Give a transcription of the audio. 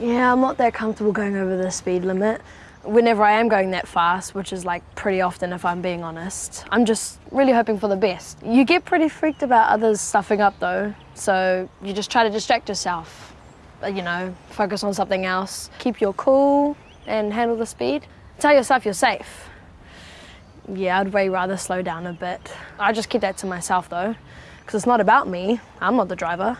Yeah, I'm not that comfortable going over the speed limit. Whenever I am going that fast, which is like pretty often if I'm being honest, I'm just really hoping for the best. You get pretty freaked about others stuffing up though, so you just try to distract yourself. Uh, you know, focus on something else. Keep your cool and handle the speed. Tell yourself you're safe. Yeah, I'd way rather slow down a bit. I just keep that to myself though, because it's not about me. I'm not the driver.